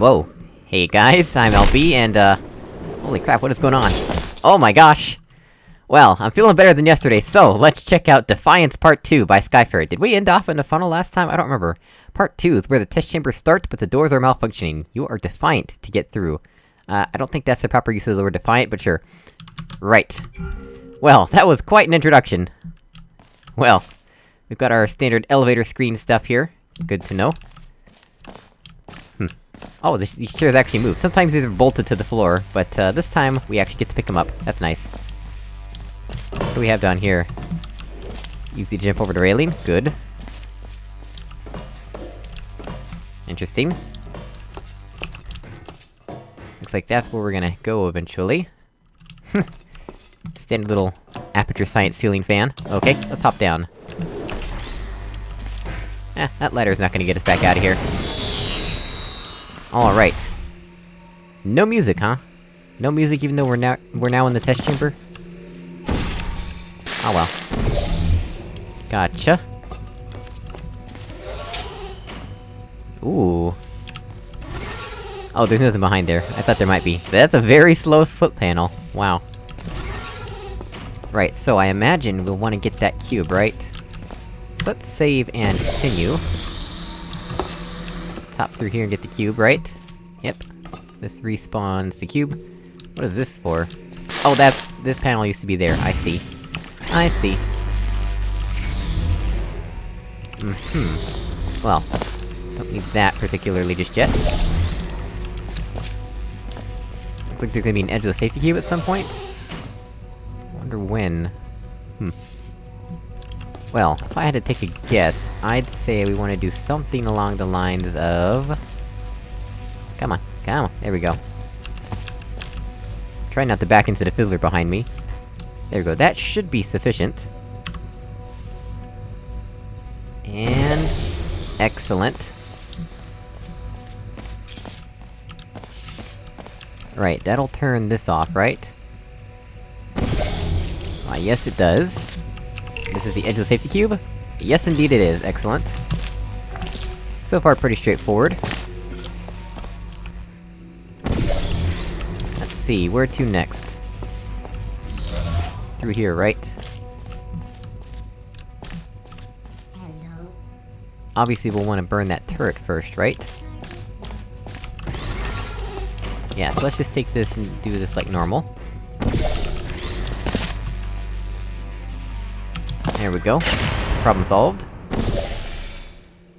Whoa. Hey guys, I'm LB, and uh... Holy crap, what is going on? Oh my gosh! Well, I'm feeling better than yesterday, so let's check out Defiance Part 2 by Skyfarer. Did we end off in the funnel last time? I don't remember. Part 2 is where the test chamber starts, but the doors are malfunctioning. You are defiant to get through. Uh, I don't think that's the proper use of the word defiant, but sure. Right. Well, that was quite an introduction. Well, we've got our standard elevator screen stuff here. Good to know. Oh, this, these chairs actually move. Sometimes these are bolted to the floor, but, uh, this time, we actually get to pick them up. That's nice. What do we have down here? Easy to jump over the railing, good. Interesting. Looks like that's where we're gonna go eventually. Standard little aperture science ceiling fan. Okay, let's hop down. Eh, that ladder's not gonna get us back out of here. Alright. No music, huh? No music even though we're now- we're now in the test chamber? Oh well. Gotcha. Ooh. Oh, there's nothing behind there. I thought there might be. That's a very slow foot panel. Wow. Right, so I imagine we'll want to get that cube, right? So let's save and continue. Top through here and get the cube, right? Yep. This respawns the cube. What is this for? Oh, that's- this panel used to be there, I see. I see. Mm-hmm. Well, don't need that particularly just yet. Looks like there's gonna be an edge of the safety cube at some point? Wonder when... Hmm. Well, if I had to take a guess, I'd say we wanna do something along the lines of... Come on, come on, there we go. Try not to back into the fizzler behind me. There we go, that should be sufficient. And... Excellent. Right, that'll turn this off, right? Why, yes it does. Is the edgeless safety cube? Yes indeed it is, excellent. So far pretty straightforward. Let's see, where to next? Through here, right? Obviously we'll want to burn that turret first, right? Yeah, so let's just take this and do this like normal. We go. Problem solved.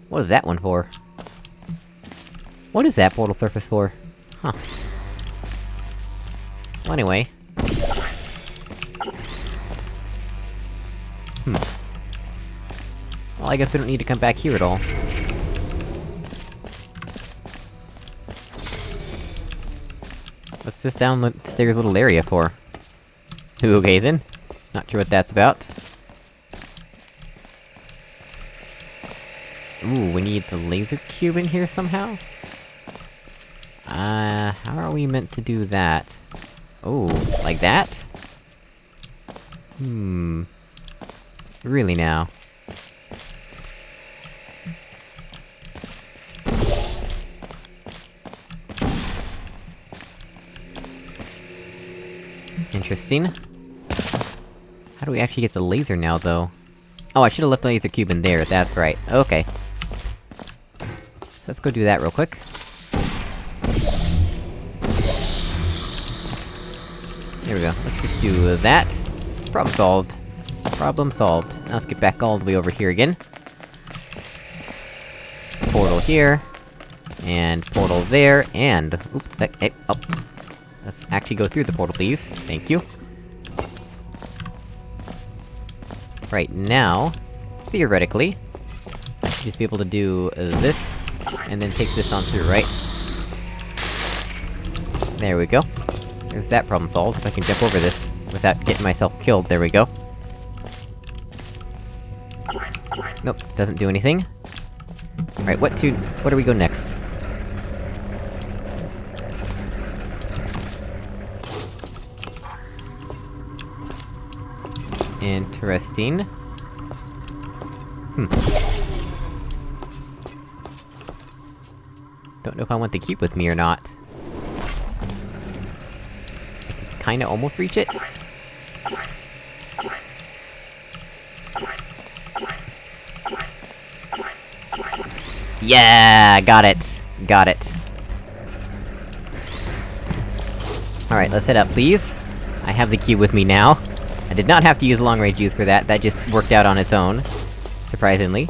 What is that one for? What is that portal surface for? Huh. Well, anyway. Hmm. Well, I guess we don't need to come back here at all. What's this down the stairs little area for? Okay then. Not sure what that's about. Ooh, need the laser cube in here somehow? Uh, how are we meant to do that? Oh, like that? Hmm... Really now? Interesting. How do we actually get the laser now, though? Oh, I should've left the laser cube in there, that's right. Okay. Let's go do that real quick. There we go, let's just do that. Problem solved. Problem solved. Now let's get back all the way over here again. Portal here. And portal there, and... Oops, that- hey, oh. Let's actually go through the portal, please. Thank you. Right now, theoretically, I should just be able to do this, and then take this on through, right? There we go. There's that problem solved, if I can jump over this, without getting myself killed, there we go. Nope, doesn't do anything. Alright, what to- where do we go next? Interesting. Hmm. If I want the cube with me or not. Kinda almost reach it? Yeah, got it. Got it. Alright, let's head up, please. I have the cube with me now. I did not have to use long-range use for that, that just worked out on its own. Surprisingly.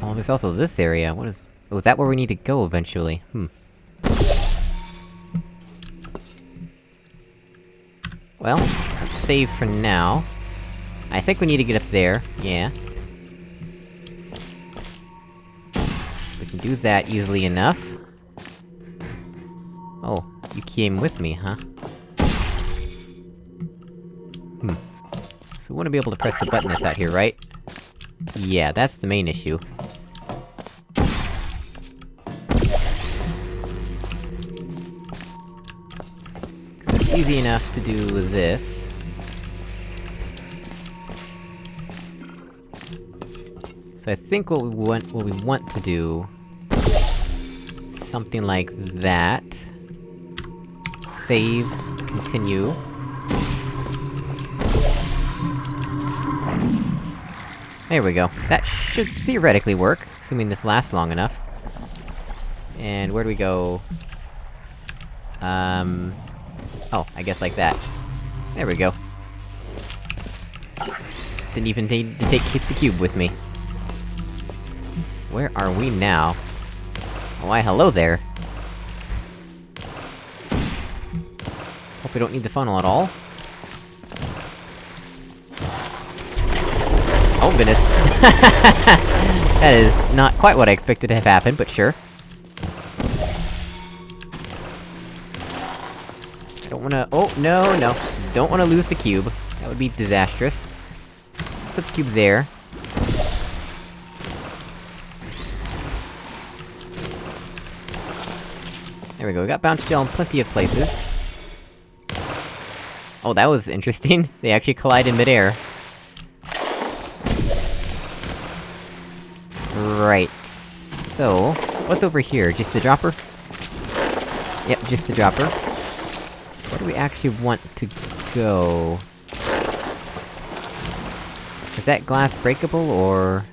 Oh, there's also this area, what is- oh, is that where we need to go eventually? Hmm. Well, save for now. I think we need to get up there, yeah. We can do that easily enough. Oh, you came with me, huh? Hmm. So we wanna be able to press the button that's out here, right? Yeah, that's the main issue. Easy enough to do this. So I think what we want- what we want to do... Something like that. Save, continue. There we go. That should theoretically work, assuming this lasts long enough. And where do we go? Um... Oh, I guess like that. There we go. Didn't even need to take the cube with me. Where are we now? Why, hello there! Hope we don't need the funnel at all. Oh goodness! that is not quite what I expected to have happen, but sure. Wanna- oh, no, no. Don't wanna lose the cube. That would be disastrous. Let's put the cube there. There we go, we got bounce gel in plenty of places. Oh, that was interesting. They actually collide in midair. Right. So... What's over here? Just a dropper? Yep, just a dropper. Where do we actually want to go? Is that glass breakable, or...?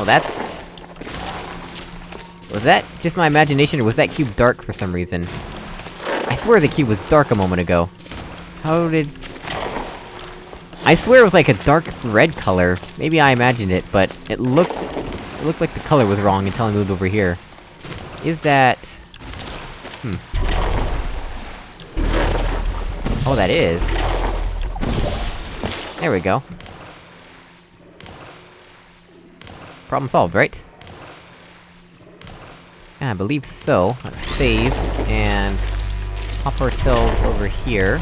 Oh, that's... Was that just my imagination, or was that cube dark for some reason? I swear the cube was dark a moment ago. How did... I swear it was like a dark red color. Maybe I imagined it, but it looked... It looked like the color was wrong until I moved over here. Is that... Hmm. Oh, that is. There we go. Problem solved, right? Yeah, I believe so. Let's save, and... Hop ourselves over here.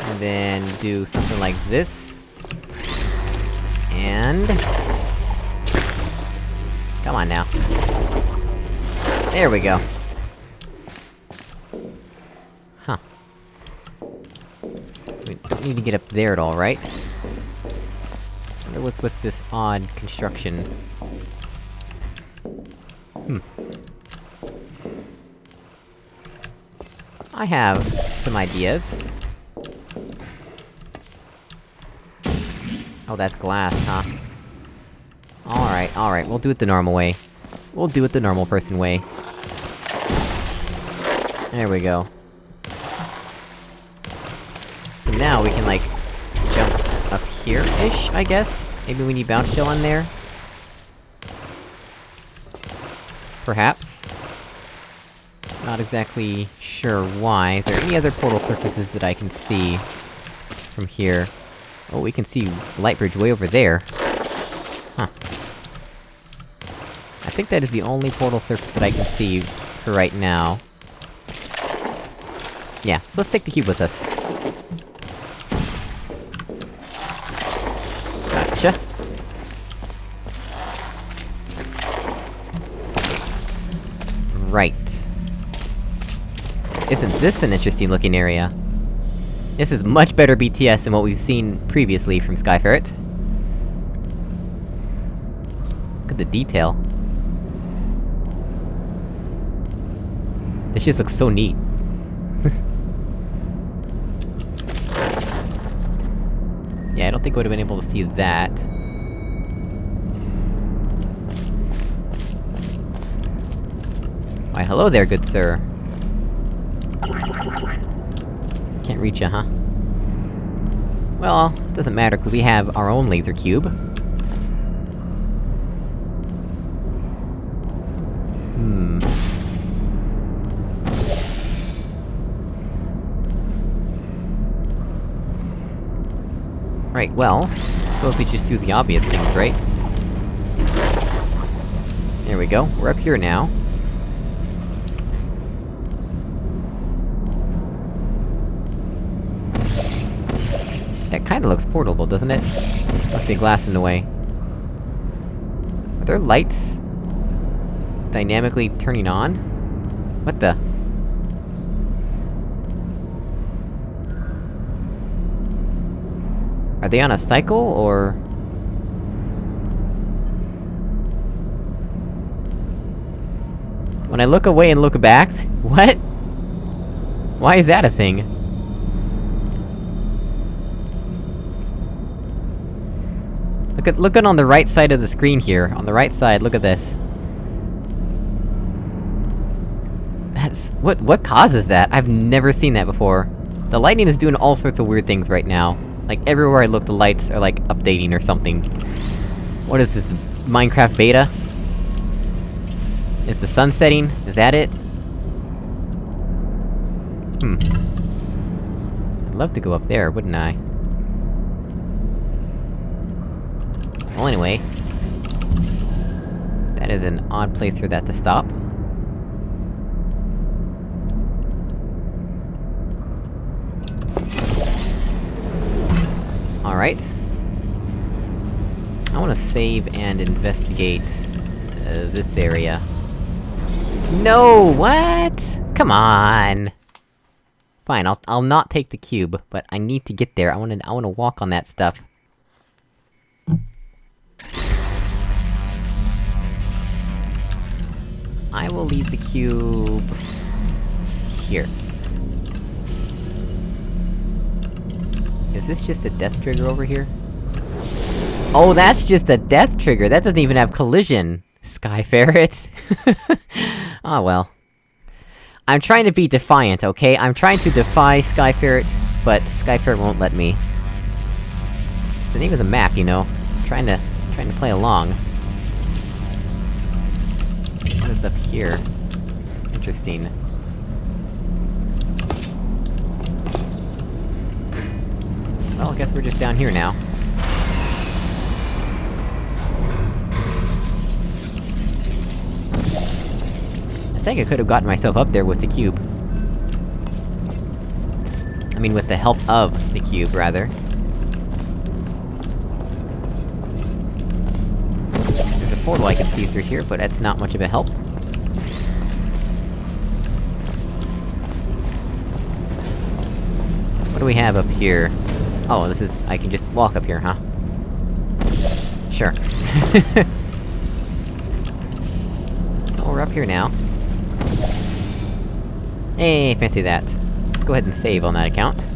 And then do something like this. And... Come on now. There we go. Huh. We don't need to get up there at all, right? wonder what's with this odd construction. Hmm. I have some ideas. Oh, that's glass, huh? Alright, alright, we'll do it the normal way. We'll do it the normal person way. There we go. So now we can, like, jump up here-ish, I guess? Maybe we need bounce gel on there? Perhaps? Not exactly sure why. Is there any other portal surfaces that I can see from here? Oh, we can see light bridge way over there. Huh. I think that is the only portal surface that I can see for right now. Yeah, so let's take the cube with us. Gotcha. Right. Isn't this an interesting looking area? This is much better BTS than what we've seen previously from Skyferret. Look at the detail. This just looks so neat. yeah, I don't think I would've been able to see that. Why, hello there, good sir. Can't reach you, huh? Well, doesn't matter, cause we have our own laser cube. Hmm... Right, well... Suppose we just do the obvious things, right? There we go, we're up here now. That kinda looks portable, doesn't it? Must be glass in the way. Are there lights... dynamically turning on? What the? Are they on a cycle, or...? When I look away and look back... What? Why is that a thing? Look at- look at on the right side of the screen here. On the right side, look at this. That's- what- what causes that? I've never seen that before. The lightning is doing all sorts of weird things right now. Like, everywhere I look, the lights are, like, updating or something. What is this, Minecraft beta? Is the sun setting? Is that it? Hmm. I'd love to go up there, wouldn't I? Well, anyway... That is an odd place for that to stop. Alright. I wanna save and investigate... Uh, this area. No! What?! Come on! Fine, I'll- I'll not take the cube, but I need to get there, I wanna- I wanna walk on that stuff. I will leave the cube... here. Is this just a death trigger over here? Oh, that's just a death trigger! That doesn't even have collision! Sky Ferret! Ah well. I'm trying to be defiant, okay? I'm trying to defy Sky Ferret, but Sky Ferret won't let me. It's the name of the map, you know? I'm trying to... trying to play along. What is up here? Interesting. Well, I guess we're just down here now. I think I could've gotten myself up there with the cube. I mean, with the help of the cube, rather. There's a portal I can see through here, but that's not much of a help. What do we have up here? Oh, this is- I can just walk up here, huh? Sure. oh, we're up here now. Hey, fancy that. Let's go ahead and save on that account.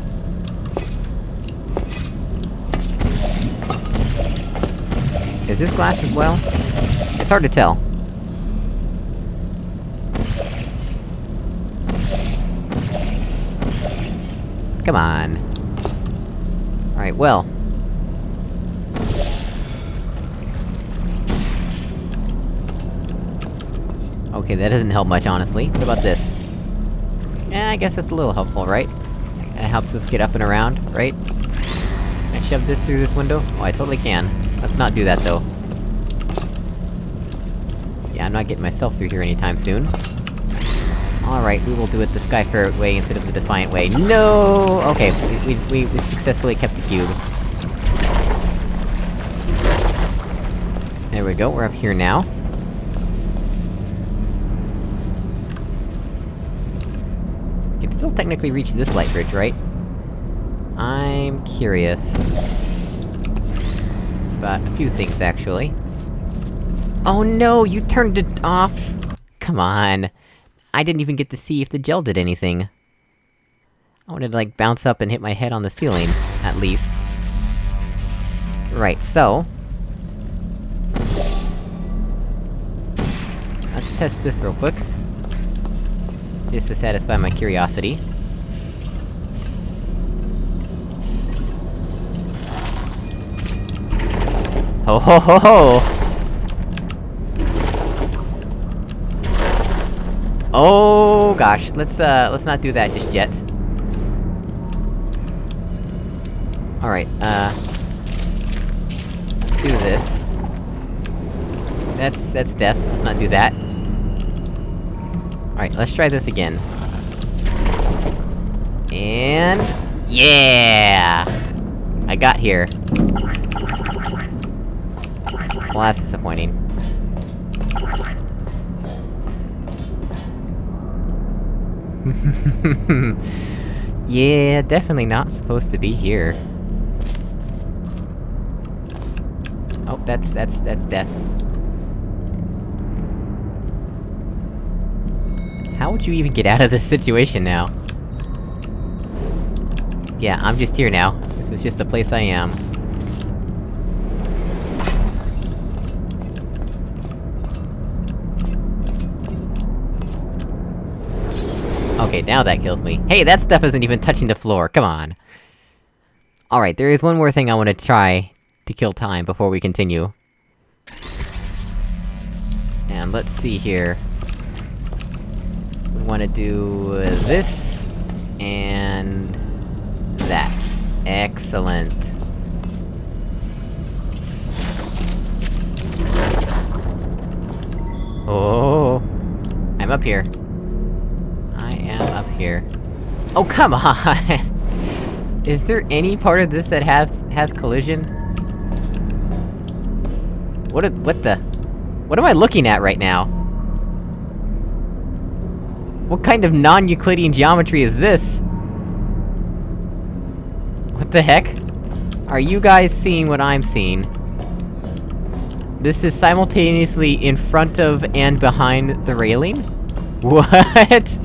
Is this glass as well? It's hard to tell. Come on. Alright, well. Okay, that doesn't help much, honestly. What about this? Yeah, I guess that's a little helpful, right? It helps us get up and around, right? Can I shove this through this window? Oh, I totally can. Let's not do that, though. Yeah, I'm not getting myself through here anytime soon. Alright, we will do it the Skyfarer way instead of the Defiant way. No! Okay, we, we, we successfully kept the cube. There we go, we're up here now. Can still technically reach this light bridge, right? I'm curious... About a few things, actually. Oh no, you turned it off! Come on. I didn't even get to see if the gel did anything. I wanted to, like, bounce up and hit my head on the ceiling, at least. Right, so... Let's test this real quick. Just to satisfy my curiosity. Ho ho ho ho! Oh gosh, let's uh, let's not do that just yet. Alright, uh... Let's do this. That's- that's death, let's not do that. Alright, let's try this again. And... Yeah! I got here. Well, that's disappointing. yeah, definitely not supposed to be here. Oh, that's- that's- that's death. How would you even get out of this situation now? Yeah, I'm just here now. This is just the place I am. Okay, now that kills me. Hey, that stuff isn't even touching the floor, come on! Alright, there is one more thing I wanna try to kill time before we continue. And let's see here. We wanna do... this... and... that. Excellent. Oh, I'm up here. Am up here. Oh, come on! Is there any part of this that has- has collision? What a- what the- What am I looking at right now? What kind of non-Euclidean geometry is this? What the heck? Are you guys seeing what I'm seeing? This is simultaneously in front of and behind the railing? What?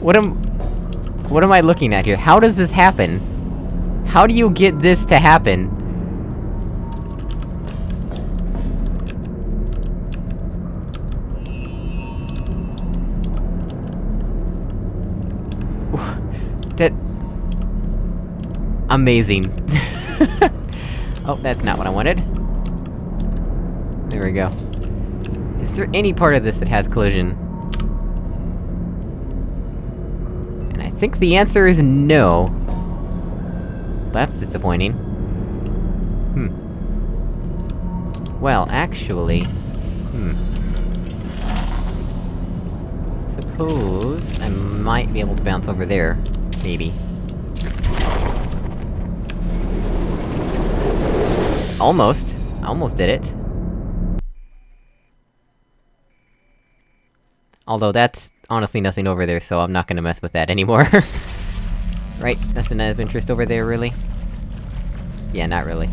What am... What am I looking at here? How does this happen? How do you get this to happen? That... Amazing. oh, that's not what I wanted. There we go. Is there any part of this that has collision? And I think the answer is no. That's disappointing. Hmm. Well, actually... Hmm. Suppose... I might be able to bounce over there. Maybe. Almost. I almost did it. Although that's honestly nothing over there, so I'm not gonna mess with that anymore. right? Nothing of interest over there, really? Yeah, not really.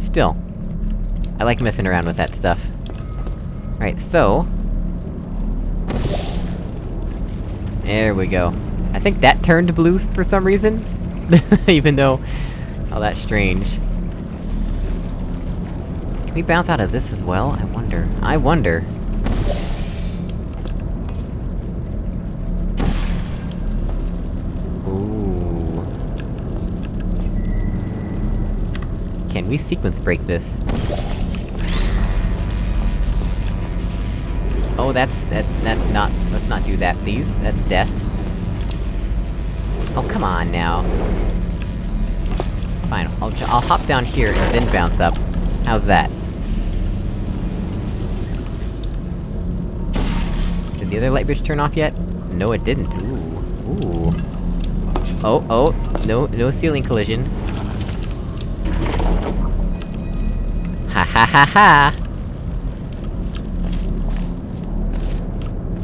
Still. I like messing around with that stuff. Right, so... There we go. I think that turned blue for some reason? Even though... Oh, that's strange. We bounce out of this as well? I wonder. I wonder. Ooh. Can we sequence break this? Oh, that's- that's- that's not- let's not do that, please. That's death. Oh, come on now. Fine, I'll, I'll hop down here and then bounce up. How's that? Did the other light bridge turn off yet? No, it didn't. Ooh. Ooh. Oh, oh, no, no ceiling collision. Ha ha ha ha!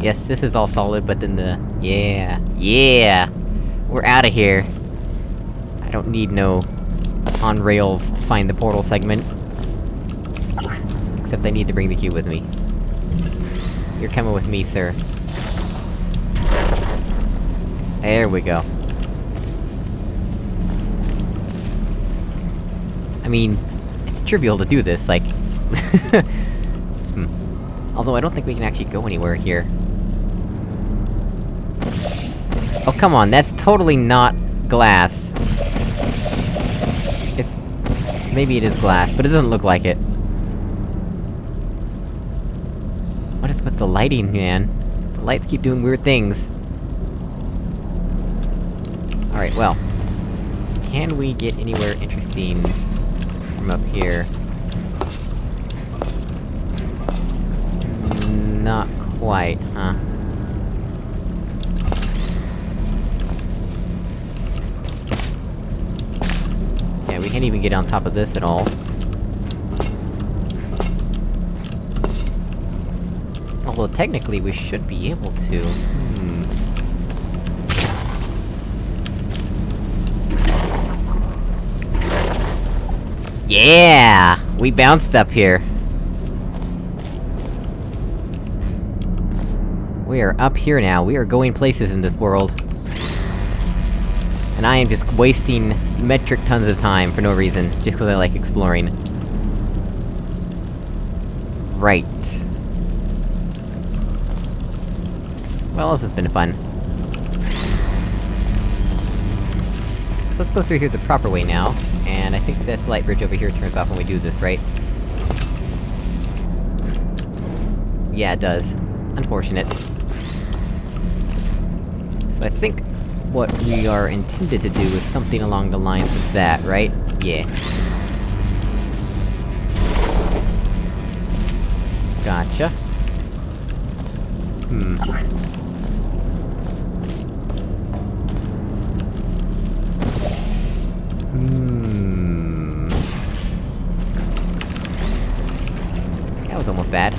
Yes, this is all solid, but then the Yeah. Yeah! We're out of here! I don't need no... on rails find the portal segment. Except I need to bring the cube with me. You're coming with me, sir. There we go. I mean, it's trivial to do this, like... hmm. Although I don't think we can actually go anywhere here. Oh come on, that's totally not glass. It's... Maybe it is glass, but it doesn't look like it. What is with the lighting, man? The lights keep doing weird things. Alright, well. Can we get anywhere interesting from up here? Not quite, huh? Yeah, we can't even get on top of this at all. Although technically we should be able to. Hmm. Yeah! We bounced up here. We are up here now, we are going places in this world. And I am just wasting metric tons of time for no reason, just cause I like exploring. Right. Well, this has been fun. So let's go through here the proper way now, and I think this light bridge over here turns off when we do this, right? Yeah, it does. Unfortunate. So I think what we are intended to do is something along the lines of that, right? Yeah. Gotcha. Hmm. Bad.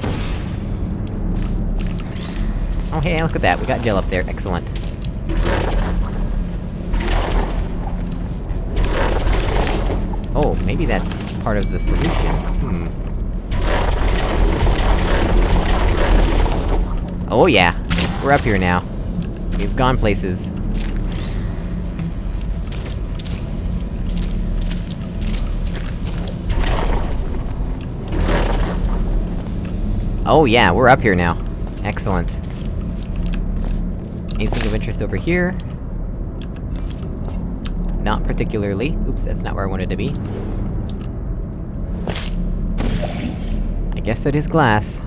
Oh hey, look at that, we got gel up there, excellent. Oh, maybe that's part of the solution. Hmm. Oh yeah! We're up here now. We've gone places. Oh yeah, we're up here now. Excellent. Anything of interest over here? Not particularly. Oops, that's not where I wanted to be. I guess it is glass.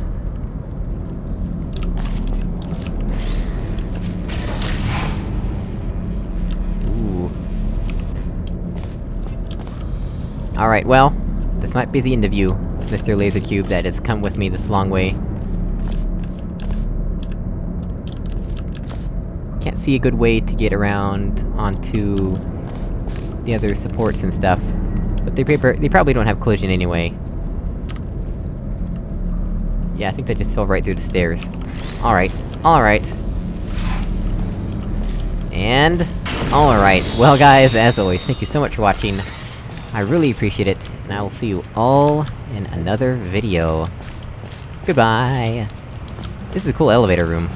Ooh. Alright, well, this might be the end of you. Mr. Laser Cube that has come with me this long way. Can't see a good way to get around onto... the other supports and stuff. But they, paper they probably don't have collision anyway. Yeah, I think they just fell right through the stairs. Alright, alright. And... Alright, well guys, as always, thank you so much for watching. I really appreciate it, and I will see you all in another video. Goodbye! This is a cool elevator room.